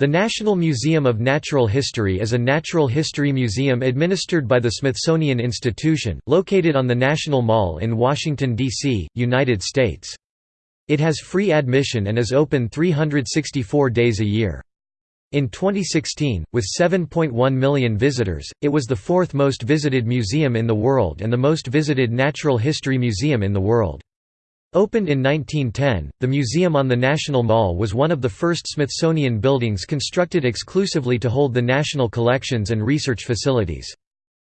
The National Museum of Natural History is a natural history museum administered by the Smithsonian Institution, located on the National Mall in Washington, D.C., United States. It has free admission and is open 364 days a year. In 2016, with 7.1 million visitors, it was the fourth most visited museum in the world and the most visited natural history museum in the world. Opened in 1910, the museum on the National Mall was one of the first Smithsonian buildings constructed exclusively to hold the national collections and research facilities.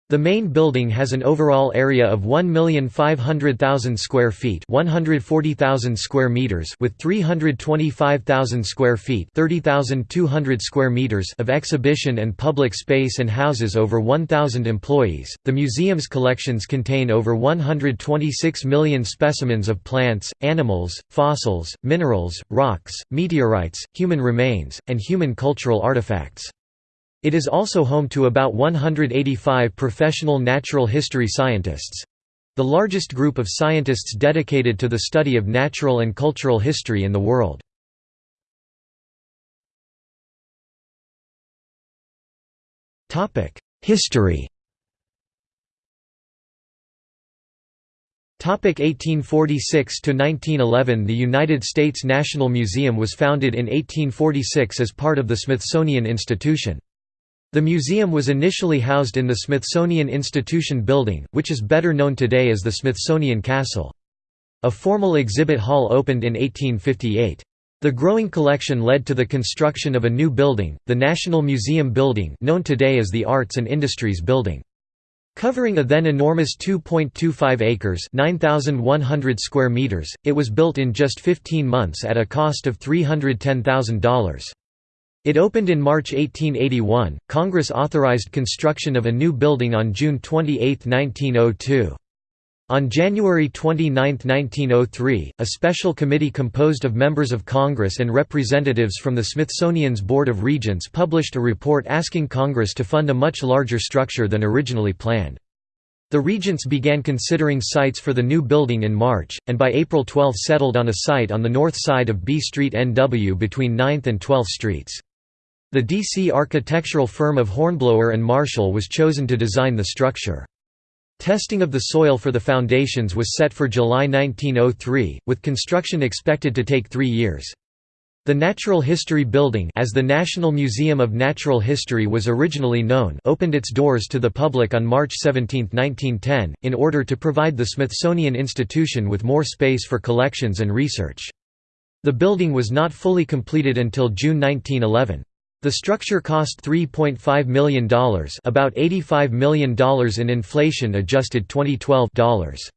The main building has an overall area of 1,500,000 square feet, 140,000 square meters, with 325,000 square feet, 30,200 square meters of exhibition and public space and houses over 1,000 employees. The museum's collections contain over 126 million specimens of plants, animals, fossils, minerals, rocks, meteorites, human remains, and human cultural artifacts. It is also home to about 185 professional natural history scientists—the largest group of scientists dedicated to the study of natural and cultural history in the world. History 1846 to 1911 The United States National Museum was founded in 1846 as part of the Smithsonian Institution. The museum was initially housed in the Smithsonian Institution building, which is better known today as the Smithsonian Castle. A formal exhibit hall opened in 1858. The growing collection led to the construction of a new building, the National Museum Building known today as the Arts and Industries Building. Covering a then enormous 2.25 acres 9,100 square meters, it was built in just 15 months at a cost of $310,000. It opened in March 1881. Congress authorized construction of a new building on June 28, 1902. On January 29, 1903, a special committee composed of members of Congress and representatives from the Smithsonian's Board of Regents published a report asking Congress to fund a much larger structure than originally planned. The Regents began considering sites for the new building in March, and by April 12 settled on a site on the north side of B Street NW between 9th and 12th Streets. The D.C. architectural firm of Hornblower and Marshall was chosen to design the structure. Testing of the soil for the foundations was set for July 1903, with construction expected to take three years. The Natural History Building as the National Museum of Natural History was originally known opened its doors to the public on March 17, 1910, in order to provide the Smithsonian Institution with more space for collections and research. The building was not fully completed until June 1911. The structure cost $3.5 million about $85 million in inflation-adjusted 2012 dollars.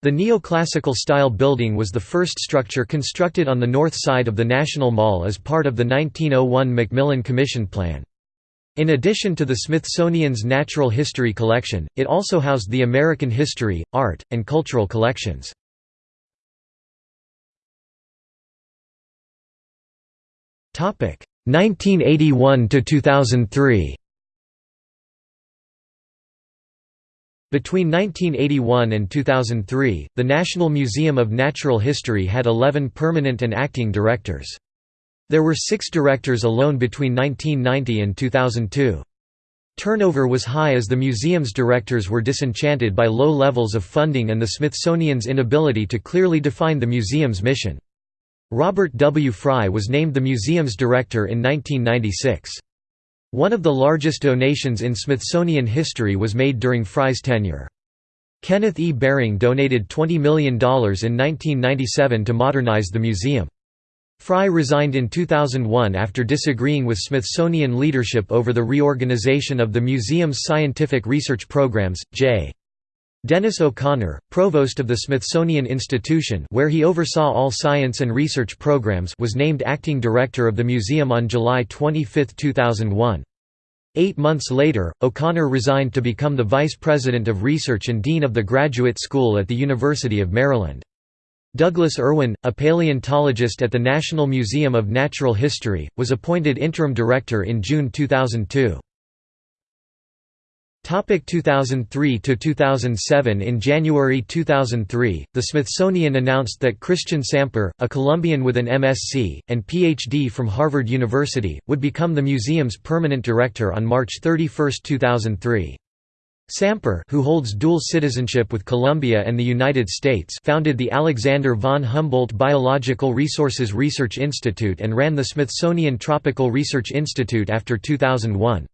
The neoclassical style building was the first structure constructed on the north side of the National Mall as part of the 1901 McMillan Commission Plan. In addition to the Smithsonian's Natural History Collection, it also housed the American History, Art, and Cultural collections. 1981 to 2003 Between 1981 and 2003, the National Museum of Natural History had 11 permanent and acting directors. There were six directors alone between 1990 and 2002. Turnover was high as the museum's directors were disenchanted by low levels of funding and the Smithsonian's inability to clearly define the museum's mission. Robert W. Fri was named the museum's director in 1996. One of the largest donations in Smithsonian history was made during Fri's tenure. Kenneth E. Behring donated $20 million in 1997 to modernize the museum. Fri resigned in 2001 after disagreeing with Smithsonian leadership over the reorganization of the museum's scientific research programs. J. Dennis O'Connor, provost of the Smithsonian Institution where he oversaw all science and research programs was named acting director of the museum on July 25, 2001. Eight months later, O'Connor resigned to become the vice president of research and dean of the Graduate School at the University of Maryland. Douglas Erwin, a paleontologist at the National Museum of Natural History, was appointed interim director in June 2002. Topic 2003 to 2007 In January 2003, the Smithsonian announced that Christian Samper, a Colombian with an MSc and PhD from Harvard University, would become the museum's permanent director on March 31, 2003. Samper, who holds dual citizenship with Colombia and the United States, founded the Alexander von Humboldt Biological Resources Research Institute and ran the Smithsonian Tropical Research Institute after 2001.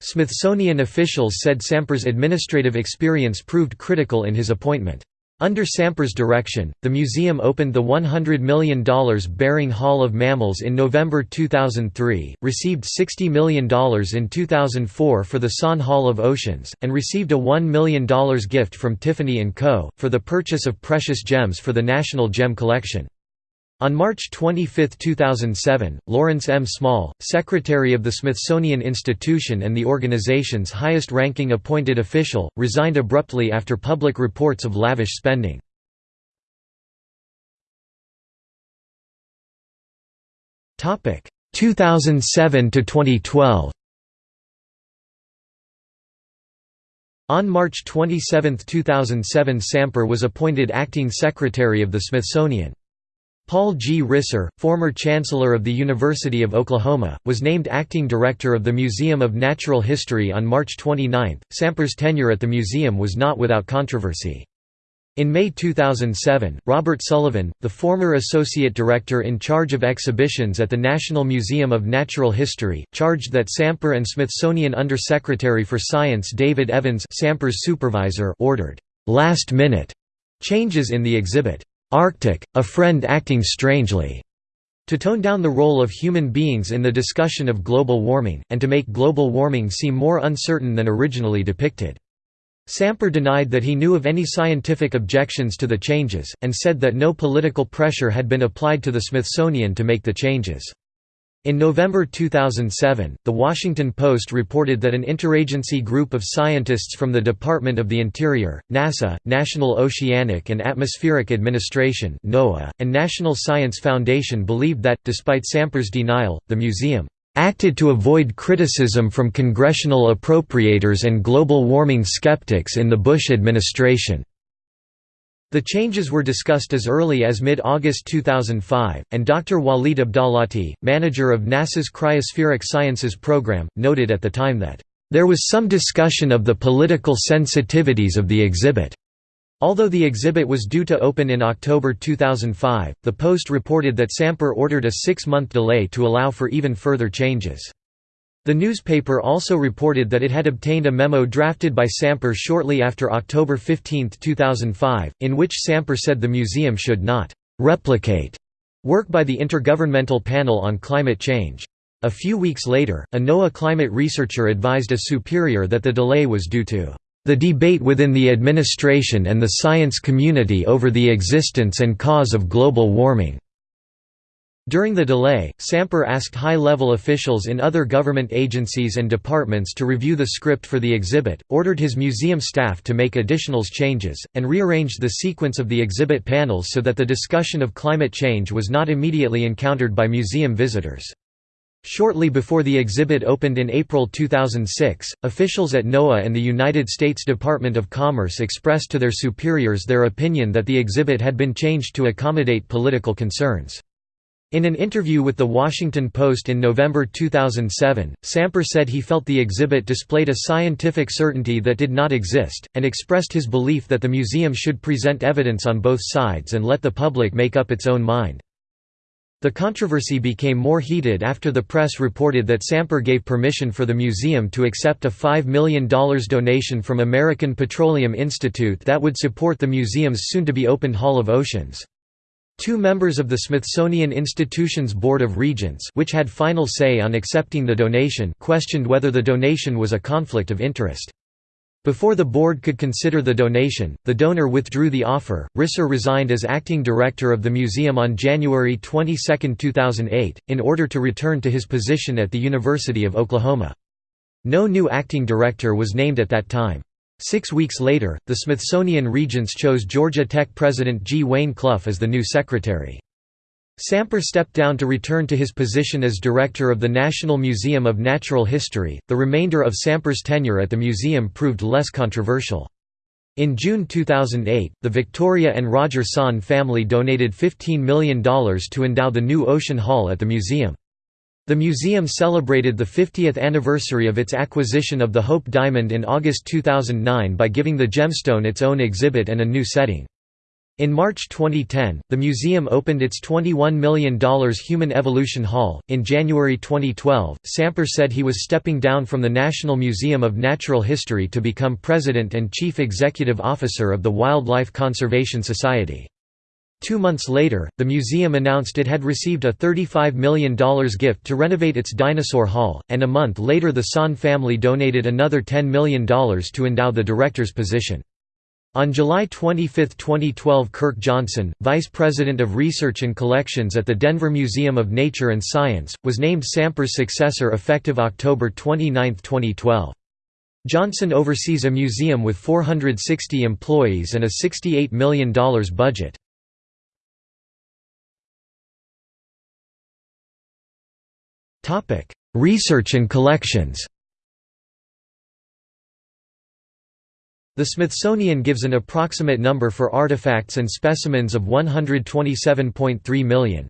Smithsonian officials said Samper's administrative experience proved critical in his appointment. Under Samper's direction, the museum opened the $100 million Behring Hall of Mammals in November 2003, received $60 million in 2004 for the Son Hall of Oceans, and received a $1 million gift from Tiffany & Co., for the purchase of precious gems for the National Gem Collection. On March 25, 2007, Lawrence M. Small, Secretary of the Smithsonian Institution and the organization's highest-ranking appointed official, resigned abruptly after public reports of lavish spending. Topic 2007 to 2012. On March 27, 2007 Samper was appointed acting secretary of the Smithsonian. Paul G. Risser, former Chancellor of the University of Oklahoma, was named acting director of the Museum of Natural History on March 29. Samper's tenure at the museum was not without controversy. In May 2007, Robert Sullivan, the former associate director in charge of exhibitions at the National Museum of Natural History, charged that Samper and Smithsonian Undersecretary for Science David Evans Samper's supervisor ordered last-minute changes in the exhibit. Arctic, a friend acting strangely, to tone down the role of human beings in the discussion of global warming, and to make global warming seem more uncertain than originally depicted. Samper denied that he knew of any scientific objections to the changes, and said that no political pressure had been applied to the Smithsonian to make the changes. In November 2007, The Washington Post reported that an interagency group of scientists from the Department of the Interior, NASA, National Oceanic and Atmospheric Administration (NOAA), and National Science Foundation believed that, despite Samper's denial, the museum acted to avoid criticism from congressional appropriators and global warming skeptics in the Bush administration. The changes were discussed as early as mid-August 2005, and Dr. Walid Abdalati, manager of NASA's Cryospheric Sciences program, noted at the time that, "...there was some discussion of the political sensitivities of the exhibit." Although the exhibit was due to open in October 2005, the Post reported that Samper ordered a six-month delay to allow for even further changes. The newspaper also reported that it had obtained a memo drafted by Samper shortly after October 15, 2005, in which Samper said the museum should not «replicate» work by the Intergovernmental Panel on Climate Change. A few weeks later, a NOAA climate researcher advised a superior that the delay was due to the debate within the administration and the science community over the existence and cause of global warming. During the delay, Samper asked high-level officials in other government agencies and departments to review the script for the exhibit, ordered his museum staff to make additional changes, and rearranged the sequence of the exhibit panels so that the discussion of climate change was not immediately encountered by museum visitors. Shortly before the exhibit opened in April 2006, officials at NOAA and the United States Department of Commerce expressed to their superiors their opinion that the exhibit had been changed to accommodate political concerns. In an interview with The Washington Post in November 2007, Samper said he felt the exhibit displayed a scientific certainty that did not exist, and expressed his belief that the museum should present evidence on both sides and let the public make up its own mind. The controversy became more heated after the press reported that Samper gave permission for the museum to accept a $5 million donation from American Petroleum Institute that would support the museum's soon-to-be-opened Hall of Oceans. Two members of the Smithsonian Institution's Board of Regents which had final say on accepting the donation questioned whether the donation was a conflict of interest. Before the board could consider the donation, the donor withdrew the offer. Risser resigned as acting director of the museum on January 22, 2008, in order to return to his position at the University of Oklahoma. No new acting director was named at that time. Six weeks later, the Smithsonian Regents chose Georgia Tech president G. Wayne Clough as the new secretary. Samper stepped down to return to his position as director of the National Museum of Natural History. The remainder of Samper's tenure at the museum proved less controversial. In June 2008, the Victoria and Roger Sohn family donated $15 million to endow the new Ocean Hall at the museum. The museum celebrated the 50th anniversary of its acquisition of the Hope Diamond in August 2009 by giving the gemstone its own exhibit and a new setting. In March 2010, the museum opened its $21 million Human Evolution Hall. In January 2012, Samper said he was stepping down from the National Museum of Natural History to become president and chief executive officer of the Wildlife Conservation Society. Two months later, the museum announced it had received a $35 million gift to renovate its dinosaur hall, and a month later the Sohn family donated another $10 million to endow the director's position. On July 25, 2012 Kirk Johnson, Vice President of Research and Collections at the Denver Museum of Nature and Science, was named Samper's successor effective October 29, 2012. Johnson oversees a museum with 460 employees and a $68 million budget. Research and collections The Smithsonian gives an approximate number for artifacts and specimens of 127.3 million.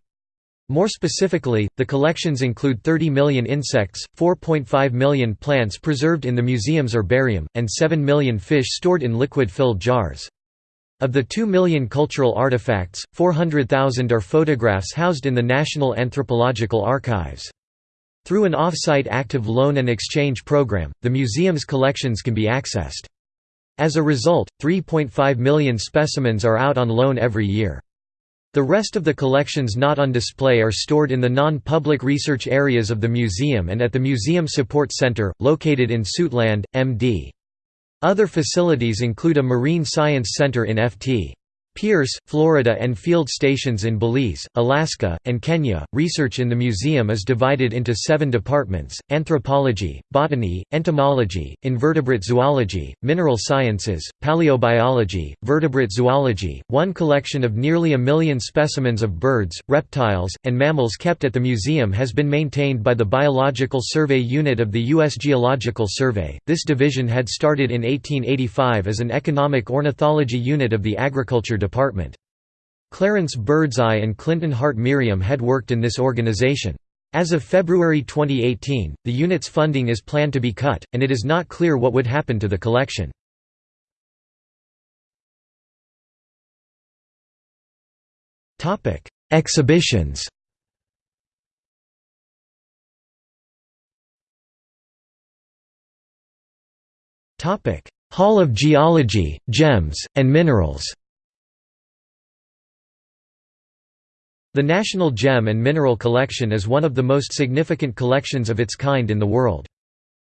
More specifically, the collections include 30 million insects, 4.5 million plants preserved in the museum's herbarium, and 7 million fish stored in liquid-filled jars. Of the 2 million cultural artifacts, 400,000 are photographs housed in the National Anthropological Archives. Through an off-site active loan and exchange program, the museum's collections can be accessed. As a result, 3.5 million specimens are out on loan every year. The rest of the collections not on display are stored in the non-public research areas of the museum and at the Museum Support Center, located in Suitland, MD. Other facilities include a marine science center in Ft. Pierce, Florida and field stations in Belize, Alaska, and Kenya. Research in the museum is divided into seven departments anthropology, botany, entomology, invertebrate zoology, mineral sciences, paleobiology, vertebrate zoology. One collection of nearly a million specimens of birds, reptiles, and mammals kept at the museum has been maintained by the Biological Survey Unit of the U.S. Geological Survey. This division had started in 1885 as an economic ornithology unit of the Agriculture Department. Department. Clarence Birdseye and Clinton Hart Merriam had worked in this organization. As of February 2018, the unit's funding is planned to be cut, and it is not clear what would happen to the collection. Exhibitions Hall of Geology, Gems, and Minerals The National Gem and Mineral Collection is one of the most significant collections of its kind in the world.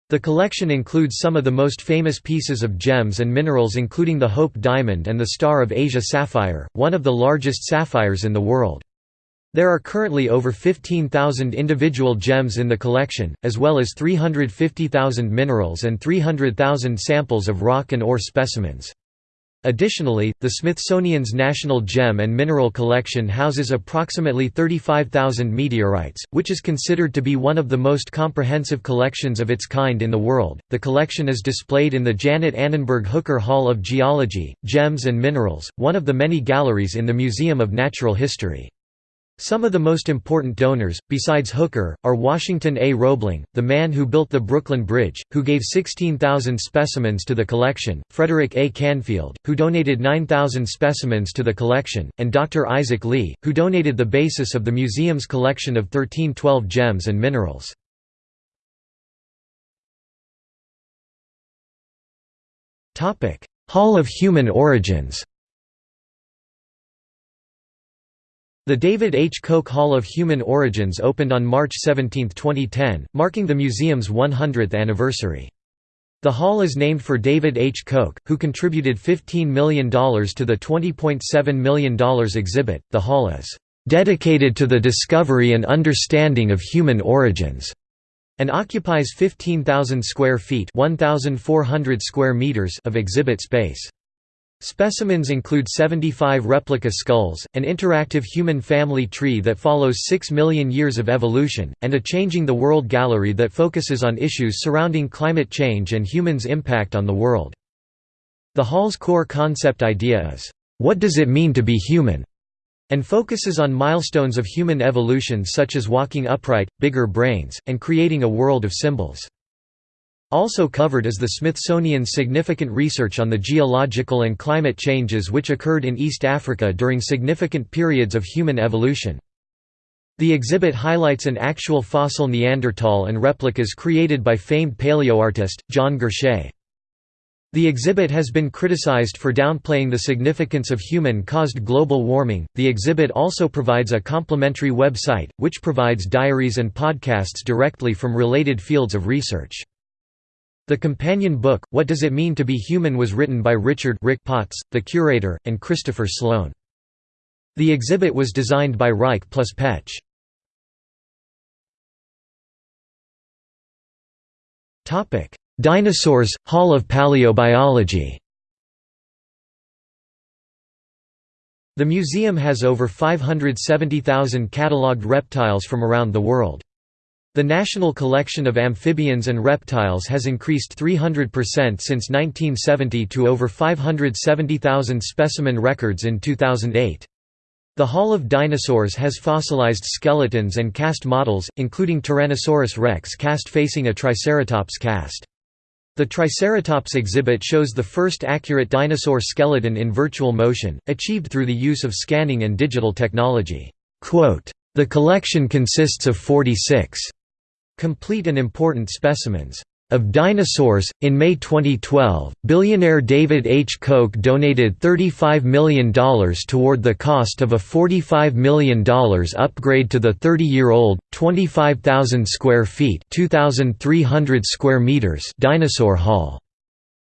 The collection includes some of the most famous pieces of gems and minerals including the Hope Diamond and the Star of Asia Sapphire, one of the largest sapphires in the world. There are currently over 15,000 individual gems in the collection, as well as 350,000 minerals and 300,000 samples of rock and ore specimens. Additionally, the Smithsonian's National Gem and Mineral Collection houses approximately 35,000 meteorites, which is considered to be one of the most comprehensive collections of its kind in the world. The collection is displayed in the Janet Annenberg Hooker Hall of Geology, Gems and Minerals, one of the many galleries in the Museum of Natural History. Some of the most important donors, besides Hooker, are Washington A. Roebling, the man who built the Brooklyn Bridge, who gave 16,000 specimens to the collection, Frederick A. Canfield, who donated 9,000 specimens to the collection, and Dr. Isaac Lea, who donated the basis of the museum's collection of 1312 gems and minerals. Hall of Human Origins The David H. Koch Hall of Human Origins opened on March 17, 2010, marking the museum's 100th anniversary. The hall is named for David H. Koch, who contributed $15 million to the $20.7 million exhibit. The hall is dedicated to the discovery and understanding of human origins and occupies 15,000 square feet (1,400 square meters) of exhibit space. Specimens include 75 replica skulls, an interactive human family tree that follows 6 million years of evolution, and a Changing the World gallery that focuses on issues surrounding climate change and humans' impact on the world. The Hall's core concept idea is, "'What does it mean to be human?' and focuses on milestones of human evolution such as walking upright, bigger brains, and creating a world of symbols. Also covered is the Smithsonian's significant research on the geological and climate changes which occurred in East Africa during significant periods of human evolution. The exhibit highlights an actual fossil Neanderthal and replicas created by famed paleoartist, John Gurche. The exhibit has been criticized for downplaying the significance of human-caused global warming. The exhibit also provides a complementary website, which provides diaries and podcasts directly from related fields of research. The companion book, What Does It Mean to Be Human was written by Richard Rick Potts, the curator, and Christopher Sloan. The exhibit was designed by Reich plus Petch. Dinosaurs, Hall of Paleobiology The museum has over 570,000 catalogued reptiles from around the world. The national collection of amphibians and reptiles has increased 300% since 1970 to over 570,000 specimen records in 2008. The Hall of Dinosaurs has fossilized skeletons and cast models, including Tyrannosaurus rex cast facing a Triceratops cast. The Triceratops exhibit shows the first accurate dinosaur skeleton in virtual motion, achieved through the use of scanning and digital technology. The collection consists of 46 complete and important specimens of dinosaurs. In May 2012, billionaire David H. Koch donated $35 million toward the cost of a $45 million upgrade to the 30-year-old, 25,000 square feet (2,300 square meters) dinosaur hall.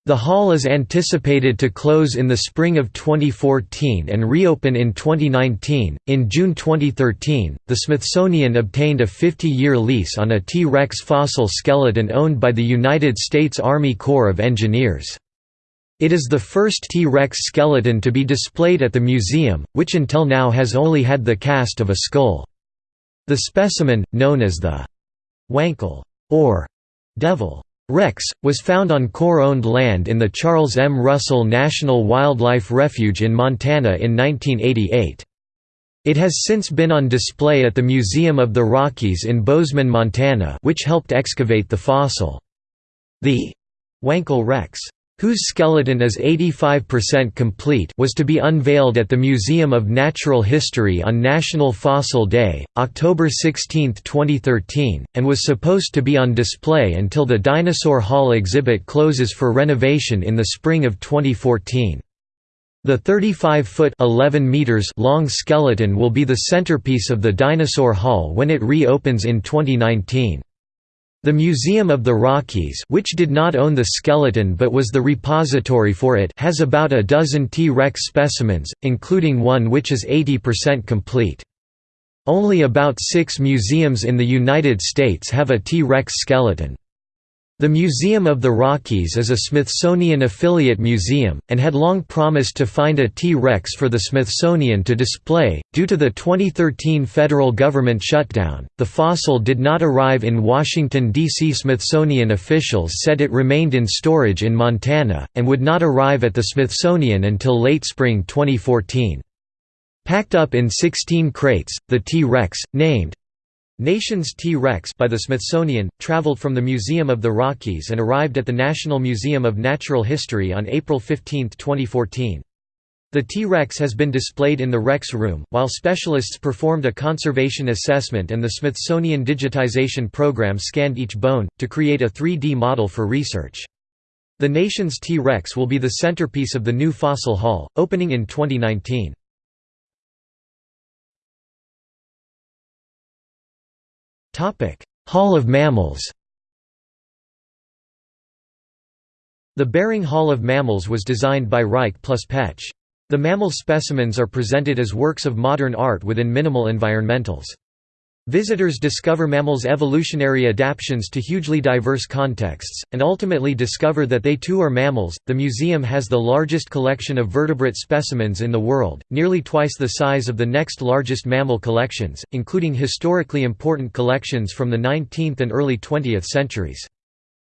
The hall is anticipated to close in the spring of 2014 and reopen in 2019. In June 2013, the Smithsonian obtained a 50 year lease on a T Rex fossil skeleton owned by the United States Army Corps of Engineers. It is the first T Rex skeleton to be displayed at the museum, which until now has only had the cast of a skull. The specimen, known as the Wankel or devil Rex, was found on Corps-owned land in the Charles M. Russell National Wildlife Refuge in Montana in 1988. It has since been on display at the Museum of the Rockies in Bozeman, Montana which helped excavate the fossil. The Wankel Rex whose skeleton is 85% complete was to be unveiled at the Museum of Natural History on National Fossil Day, October 16, 2013, and was supposed to be on display until the Dinosaur Hall exhibit closes for renovation in the spring of 2014. The 35-foot long skeleton will be the centerpiece of the Dinosaur Hall when it reopens in 2019. The Museum of the Rockies which did not own the skeleton but was the repository for it has about a dozen T-Rex specimens, including one which is 80% complete. Only about six museums in the United States have a T-Rex skeleton. The Museum of the Rockies is a Smithsonian affiliate museum, and had long promised to find a T-Rex for the Smithsonian to display. Due to the 2013 federal government shutdown, the fossil did not arrive in Washington, D.C. Smithsonian officials said it remained in storage in Montana, and would not arrive at the Smithsonian until late spring 2014. Packed up in 16 crates, the T-Rex, named Nations T-Rex by the Smithsonian, traveled from the Museum of the Rockies and arrived at the National Museum of Natural History on April 15, 2014. The T-Rex has been displayed in the Rex Room, while specialists performed a conservation assessment and the Smithsonian Digitization Program scanned each bone, to create a 3D model for research. The nation's T-Rex will be the centerpiece of the new fossil hall, opening in 2019. Hall of Mammals The Behring Hall of Mammals was designed by Reich plus Petch. The mammal specimens are presented as works of modern art within minimal environmentals. Visitors discover mammals' evolutionary adaptations to hugely diverse contexts, and ultimately discover that they too are mammals. The museum has the largest collection of vertebrate specimens in the world, nearly twice the size of the next largest mammal collections, including historically important collections from the 19th and early 20th centuries.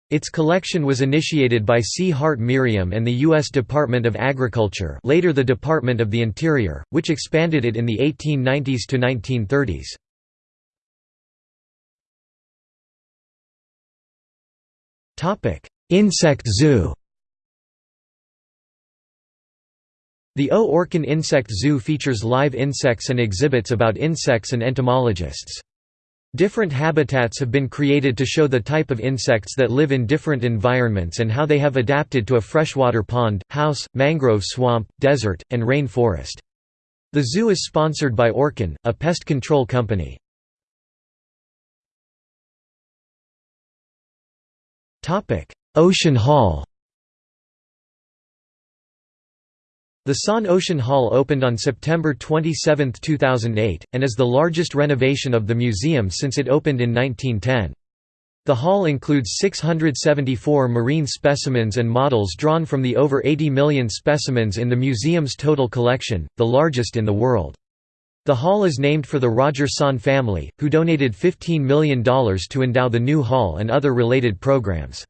Its collection was initiated by C. Hart Merriam and the U.S. Department of Agriculture later the Department of the Interior, which expanded it in the 1890s to 1930s. Insect zoo The O. Orkin Insect Zoo features live insects and exhibits about insects and entomologists. Different habitats have been created to show the type of insects that live in different environments and how they have adapted to a freshwater pond, house, mangrove swamp, desert, and rain forest. The zoo is sponsored by Orkin, a pest control company. Ocean Hall The Sant Ocean Hall opened on September 27, 2008, and is the largest renovation of the museum since it opened in 1910. The hall includes 674 marine specimens and models drawn from the over 80 million specimens in the museum's total collection, the largest in the world. The hall is named for the Roger Sant family, who donated $15 million to endow the new hall and other related programs.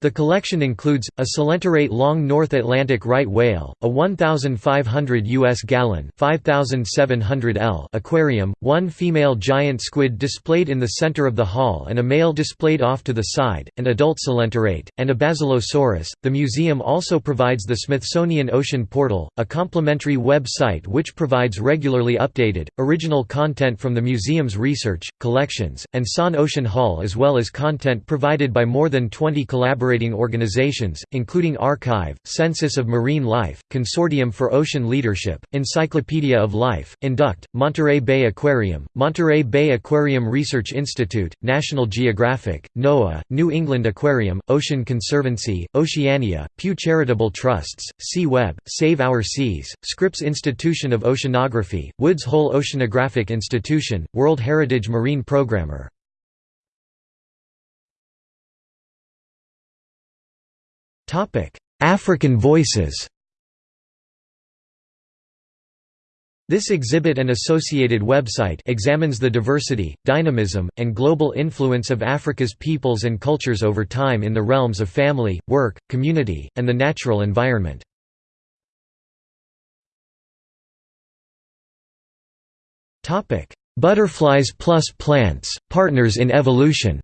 The collection includes, a coelenterate long North Atlantic right whale, a 1,500 U.S. gallon 5,700 L aquarium, one female giant squid displayed in the center of the hall and a male displayed off to the side, an adult coelacanth, and a Basilosaurus. The museum also provides the Smithsonian Ocean Portal, a complimentary web site which provides regularly updated, original content from the museum's research, collections, and Sant Ocean Hall as well as content provided by more than 20 collaborators collaborating organizations, including ARKive, Census of Marine Life, Consortium for Ocean Leadership, Encyclopedia of Life, Induct, Monterey Bay Aquarium, Monterey Bay Aquarium Research Institute, National Geographic, NOAA, New England Aquarium, Ocean Conservancy, Oceana, Pew Charitable Trusts, Sea Web, Save Our Seas, Scripps Institution of Oceanography, Woods Hole Oceanographic Institution, World Heritage Marine Programmer African Voices This exhibit and associated website examines the diversity, dynamism, and global influence of Africa's peoples and cultures over time in the realms of family, work, community, and the natural environment. Butterflies plus plants, partners in evolution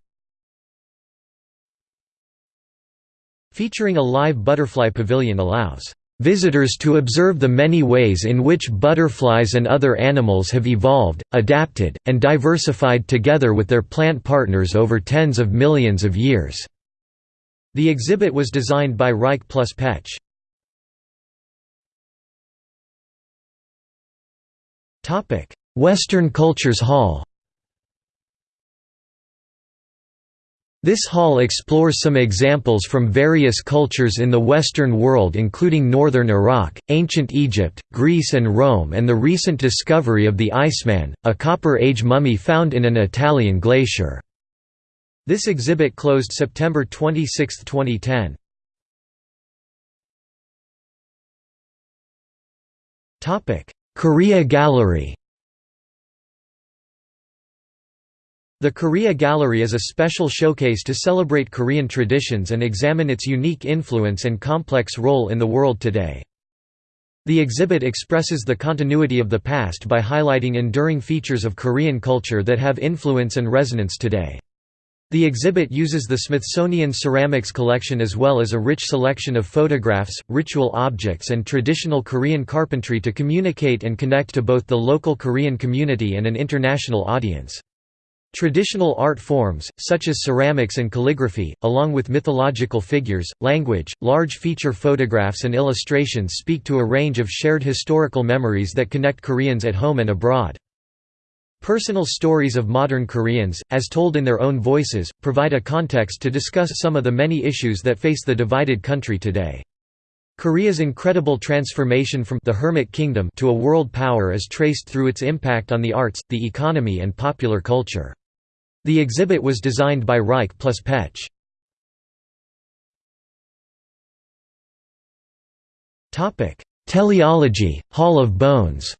Featuring a live butterfly pavilion allows visitors to observe the many ways in which butterflies and other animals have evolved, adapted, and diversified together with their plant partners over tens of millions of years." The exhibit was designed by Reich plus Petch. Western Cultures Hall This hall explores some examples from various cultures in the Western world including northern Iraq, ancient Egypt, Greece and Rome and the recent discovery of the Iceman, a Copper Age mummy found in an Italian glacier. This exhibit closed September 26, 2010. Korea Gallery The Korea Gallery is a special showcase to celebrate Korean traditions and examine its unique influence and complex role in the world today. The exhibit expresses the continuity of the past by highlighting enduring features of Korean culture that have influence and resonance today. The exhibit uses the Smithsonian Ceramics Collection as well as a rich selection of photographs, ritual objects and traditional Korean carpentry to communicate and connect to both the local Korean community and an international audience. Traditional art forms, such as ceramics and calligraphy, along with mythological figures, language, large feature photographs and illustrations speak to a range of shared historical memories that connect Koreans at home and abroad. Personal stories of modern Koreans, as told in their own voices, provide a context to discuss some of the many issues that face the divided country today. Korea's incredible transformation from the Hermit Kingdom to a world power is traced through its impact on the arts, the economy and popular culture. The exhibit was designed by Reich plus Petch. Osteology, Hall of Bones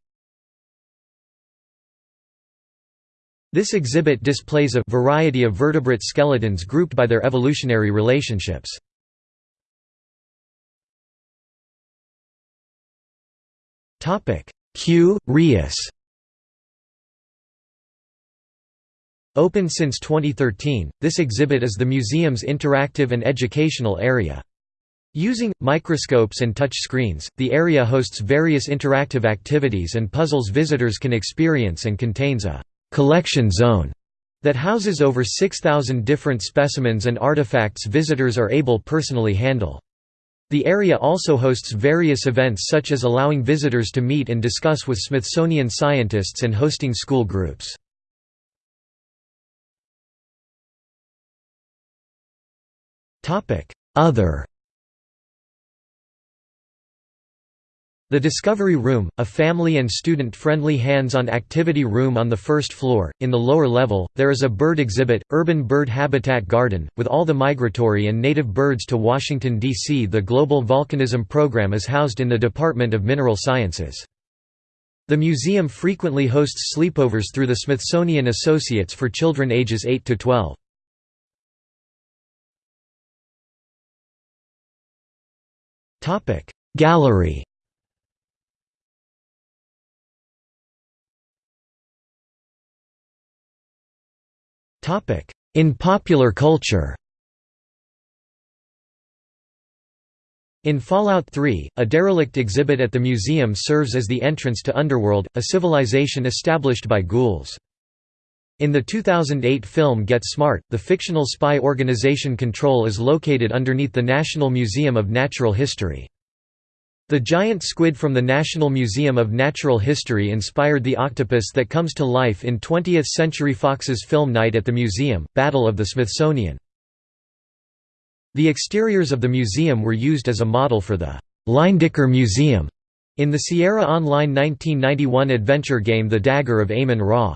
This exhibit displays a variety of vertebrate skeletons grouped by their evolutionary relationships. Q?rius Open since 2013, this exhibit is the museum's interactive and educational area. Using, microscopes and touch screens, the area hosts various interactive activities and puzzles visitors can experience and contains a «collection zone» that houses over 6,000 different specimens and artifacts visitors are able personally handle. The area also hosts various events such as allowing visitors to meet and discuss with Smithsonian scientists and hosting school groups. Other The Discovery Room, a family and student-friendly hands-on activity room on the first floor. In the lower level, there is a bird exhibit, Urban Bird Habitat Garden, with all the migratory and native birds to Washington, D.C. The Global Volcanism Program is housed in the Department of Mineral Sciences. The museum frequently hosts sleepovers through the Smithsonian Associates for children ages 8 to 12. Gallery. In popular culture. In Fallout 3, a derelict exhibit at the museum serves as the entrance to Underworld, a civilization established by ghouls. In the 2008 film Get Smart, the fictional spy organization Control is located underneath the National Museum of Natural History. The giant squid from the National Museum of Natural History inspired the octopus that comes to life in 20th Century Fox's film Night at the Museum, Battle of the Smithsonian. The exteriors of the museum were used as a model for the Leyendecker Museum in the Sierra Online 1991 adventure game The Dagger of Amon Ra.